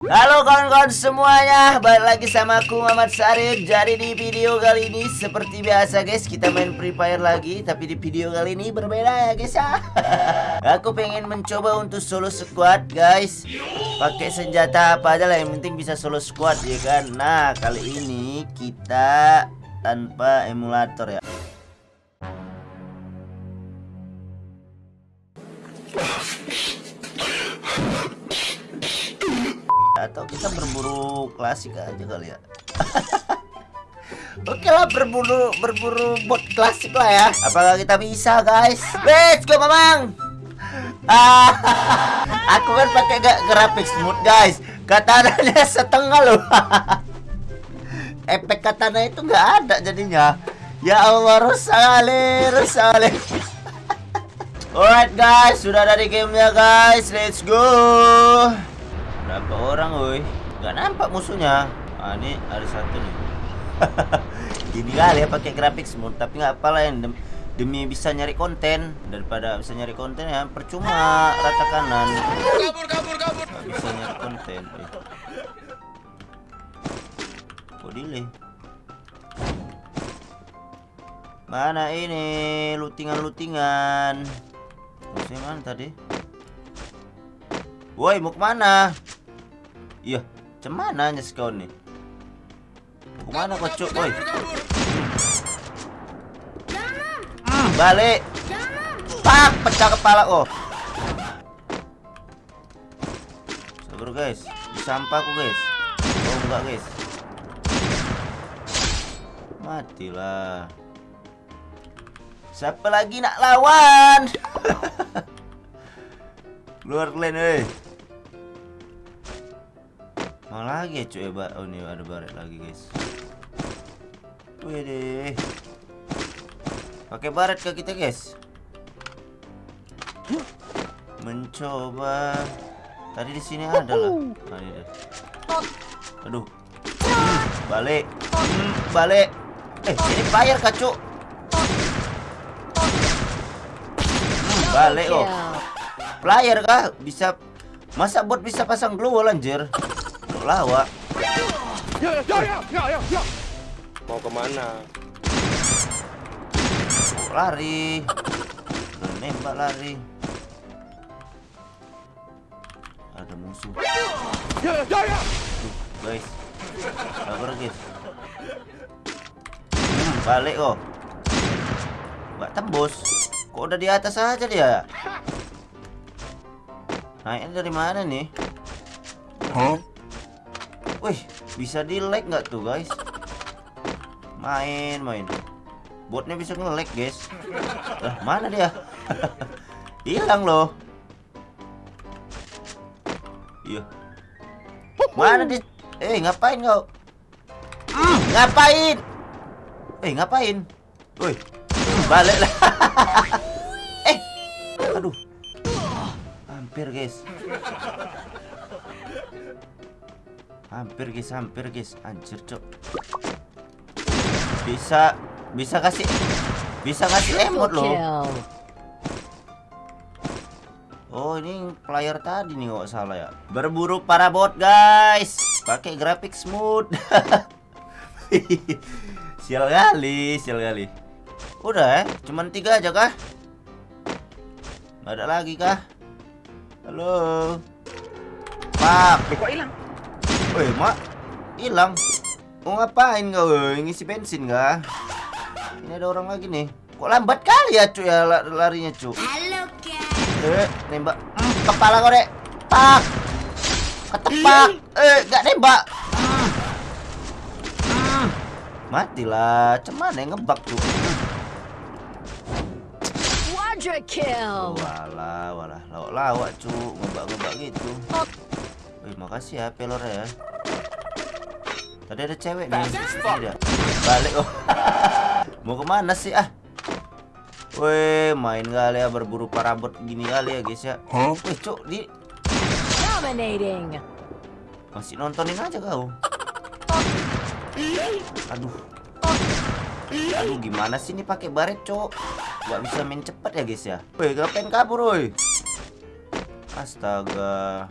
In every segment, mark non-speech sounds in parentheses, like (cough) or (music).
Halo kawan-kawan semuanya Balik lagi sama aku Muhammad Sarif Jadi di video kali ini Seperti biasa guys Kita main Free Fire lagi Tapi di video kali ini berbeda ya guys ya. (laughs) Aku pengen mencoba untuk solo squad guys. Pakai senjata apa aja lah Yang penting bisa solo squad ya kan? Nah kali ini kita Tanpa emulator ya atau kita berburu klasik aja kali ya (laughs) Oke lah berburu berburu bot klasik lah ya. Apakah kita bisa guys? Let's go mamang. Ah, (laughs) aku kan pakai gak grafik smooth guys. Katananya (laughs) setengah loh. Efek katana itu nggak ada jadinya. Ya Allah rusak kali. Alright guys, sudah dari gamenya guys. Let's go. Berapa orang woi? Gak nampak musuhnya. Ah ini ada satu nih. (laughs) Gini kali ya pakai grafik smooth, tapi nggak apalah yang dem demi bisa nyari konten daripada bisa nyari konten ya percuma rata kanan. kabur kabur kabur Gak bisa nyari konten. Eh. Kok delay? Mana ini lutingan-lutingan? Musuhnya mana tadi? Woi, mau ke mana? Iya, cemana nya kau nih? Ke mana kau cuk, woi? Hmm, balik. Pak, pecah kepala oh. Sabar guys, di sampah aku guys. Oh enggak guys. Matilah. Siapa lagi nak lawan? (laughs) Keluar kalian eh. Mana lagi ya cuy ya, Oh ini ada baret lagi guys. Wih deh. Pakai baret ke kita guys? Mencoba. Tadi di sini ada lah. Nah, ini deh. Aduh. Hmm, balik. Hmm, balik. Eh, ini fire kacuk. Hmm, balik oh. Player kah? Bisa Masa bot bisa pasang glow anjir? Untuk lawak. mau ke mana Lari. Nembak lari. Ada musuh. Guys. Sabar guys. Hmm, balik kok. Gak tembus. Kok udah di atas aja dia? Naiknya dari mana nih? Wih, bisa di like nggak tuh guys? Main, main. Botnya bisa nge-lag guys. Lah, mana dia? (laughs) Hilang loh. Iya. Mana dia? Eh, ngapain kau? Hmm, ngapain? Eh, ngapain? Woi, balik lah. (laughs) eh, aduh. Hampir guys. Hampir guys, hampir guys. Anjir, cok. Bisa bisa kasih bisa kasih emot loh. Oh, ini player tadi nih kok salah ya. Berburu para bot, guys. Pakai grafik smooth. (laughs) sial kali, sial kali. Udah ya, cuman tiga aja kah? Nggak ada lagi kah? Halo. Pak. kok hilang Woi, Mak. Hilang. Mau ngapain kau? woi? Ngisi bensin kah? Ini ada orang lagi nih. Kok lambat kali ya, cuy ya la- larinya, cuy. Halo guys. Eh, nembak. Hmm, kepala kau, Dek. Pak. Ketepak. Eh, gak nembak. Matilah. Cuman yang ngebak, cuy. Hmm. Quadra kill. Walah, walah. Lawak-lawak, cuy. Ngebak-ngebak gitu. Wih, makasih ya, pelor ya. Tadi ada cewek nih. Dia. Balik oh. (laughs) Mau ke mana sih ah? Wih, main kali ya berburu parabot gini kali ya guys ya. Wih, cuk, di Dominating. masih nontonin aja kau. Aduh. Aduh, gimana sih ini pakai baret, cuk? Gak bisa main cepet ya guys ya. Wih, ngapain kabur, woi? Astaga.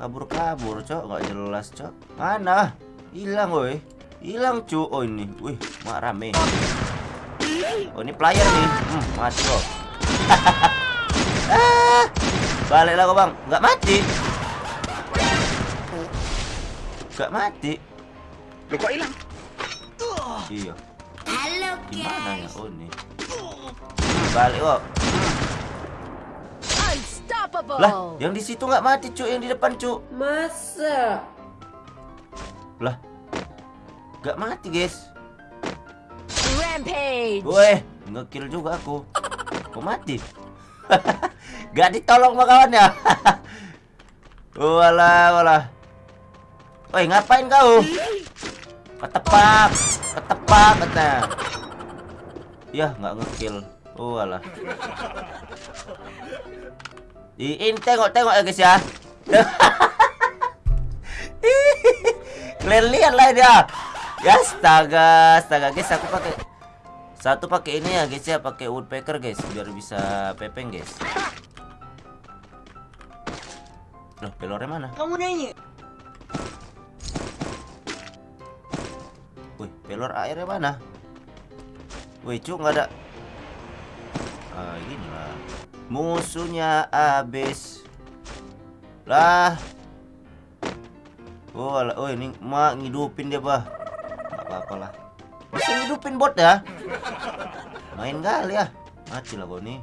Kabur-kabur, cok. Nggak jelas, cok. Mana? Hilang, woi. Hilang, cu. Oh, ini. Wih, mak rame. Oh, ini player nih. Hmm, mati kok. (laughs) ah, baliklah kok, Bang. Nggak mati. Nggak mati. Lu kok hilang? Iya. Hello, Gimana ya? Oh, ini. Balik kok. Unstoppable. Lah, yang di situ nggak mati, cu. Yang di depan, cu. Masa? Lah. Nggak mati, guys. Rampage. Woi, ngekill juga aku. Kok mati? (laughs) Gak ditolong sama kawannya. (laughs) Walah, walah. Woi, ngapain kau? Ketepak, ketepak katanya. Ya, nggak ngekill. Oh, walah. Ini tengok-tengok ya guys ya. Kalian lihat lah dia. Ya astaga, astaga guys aku pakai satu pakai ini ya guys ya, pakai woodpecker guys biar bisa pepeng guys. Loh, pelornya mana? Kamu nanya? Wih, pelor airnya mana? Wih, cu nggak ada. Ah, gini lah. Musuhnya habis. Lah. Oh, alah. oh ini mak ngidupin dia, bah. Gak apa-apa lah. Bisa ngidupin bot ya? Main kali ya. Mati lah kau nih.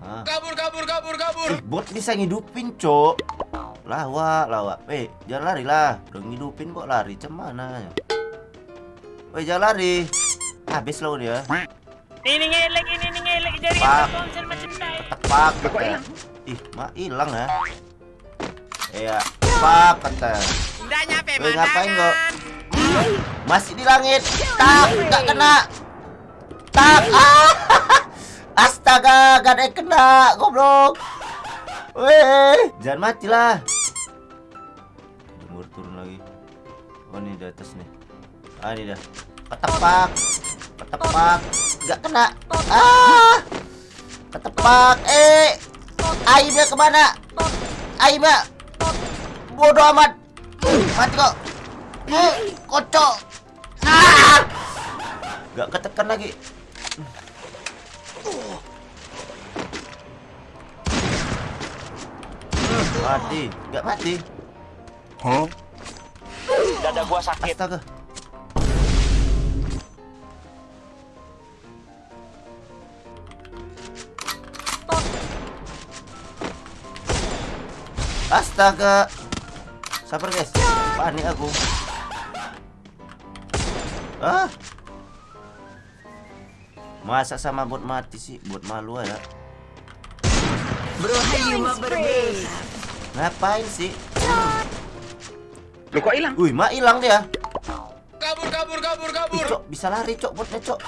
Ah. Kabur, kabur, kabur, kabur. Eh, bot bisa ngidupin, cok. Lawa, lawa. Eh, jangan lari lah. Udah ngidupin kok lari. Cemana? Weh, jangan lari. Habis lo dia. Ini ngelek, ini ngelek jadi Pak. konser macam tai. Tepak kata. Ih, mak hilang ya. Iya, tepak kata. Udah nyampe Weh, ngapain kok? Masih di langit. Tak, nggak kena. Tak. Ah. (laughs) Astaga, gak ada yang kena, goblok. Weh, jangan mati lah. Jemur turun lagi. Oh, ini di atas nih. Ah, ini dah. Ketepak. Ketepak. Gak kena. Ah. Ketepak. Eh. Aimnya ke mana? Aimnya. Bodoh amat. Mati kok. Eh, kocok. Ah. Gak ketekan lagi. Mati. Gak mati. Dada gua sakit. Astaga. Astaga. Sabar guys. Panik aku. Ah. Masa sama bot mati sih? Bot malu ya. Spree. Ngapain sih? Lu kok hilang? Wih, mak hilang dia. Kabur, kabur, kabur, Ih, kabur. cok, bisa lari, cok, botnya, cok.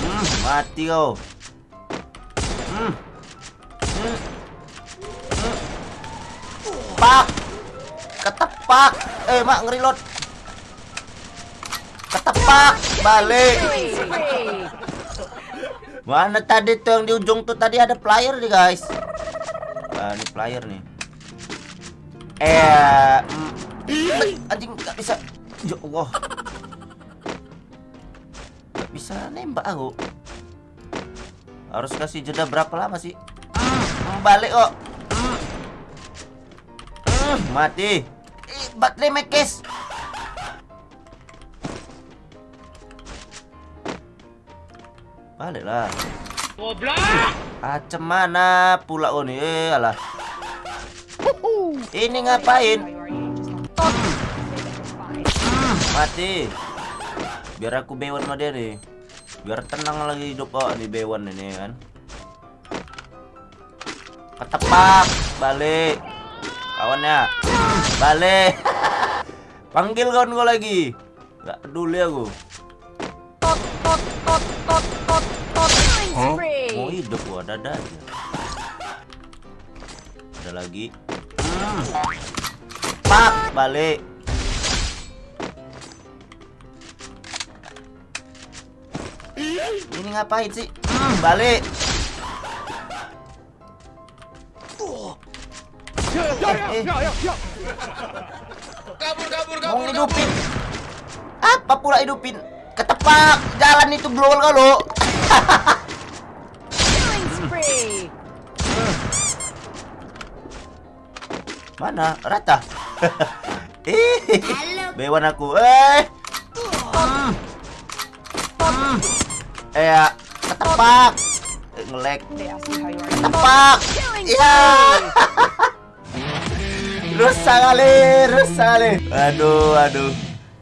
Hmm, mati kau. Pak. Ketepak. Eh, mak ngerilot. Ketepak. Balik. Mana tadi tuh yang di ujung tuh tadi ada player nih guys. Ah, ini player nih. Eh, mm, anjing nggak bisa. Ya Allah. Nggak bisa nembak aku. Harus kasih jeda berapa lama sih? Balik kok. Mati. Ih, baterai mekes. Baliklah. Goblok. Acem mana pula oh nih? Eh, alah. Ini ngapain? Mati. Biar aku bewan sama dia nih. Biar tenang lagi hidup oh di bewan ini kan. Ketepak, balik. Kawannya. Balik. (laughs) Panggil kawan gua lagi. Gak peduli aku. Mau spree. hidup gua dada aja. Ada lagi. Hmm. Pak, balik. Ini ngapain sih? Hmm, balik. Eh, eh, Kabur, kabur, mau kabur, kabur. hidupin. Apa pula hidupin? Ketepak jalan itu global kalau. (laughs) Mana? Rata. (laughs) eh, bewan aku. Eh. Hmm. Hmm. Eh, ya. ketepak. Ngelek. Ketepak. Iya. (laughs) rusak kali, rusak kali. Aduh, aduh.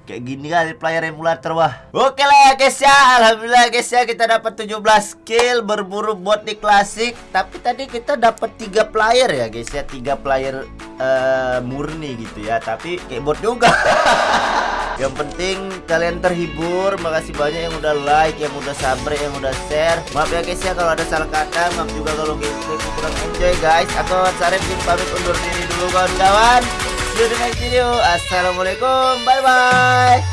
Kayak gini kali player emulator wah. Oke lah ya guys ya. Alhamdulillah guys ya kita dapat 17 kill berburu bot di klasik. Tapi tadi kita dapat 3 player ya guys ya. 3 player eh, murni gitu ya. Tapi kayak bot juga. (laughs) Yang penting kalian terhibur. Makasih banyak yang udah like, yang udah sabar, yang udah share. Maaf ya guys ya kalau ada salah kata. Maaf juga kalau gameplay kurang enjoy guys. Aku Sarif pamit undur diri dulu kawan-kawan. See you di next video. Assalamualaikum. Bye bye.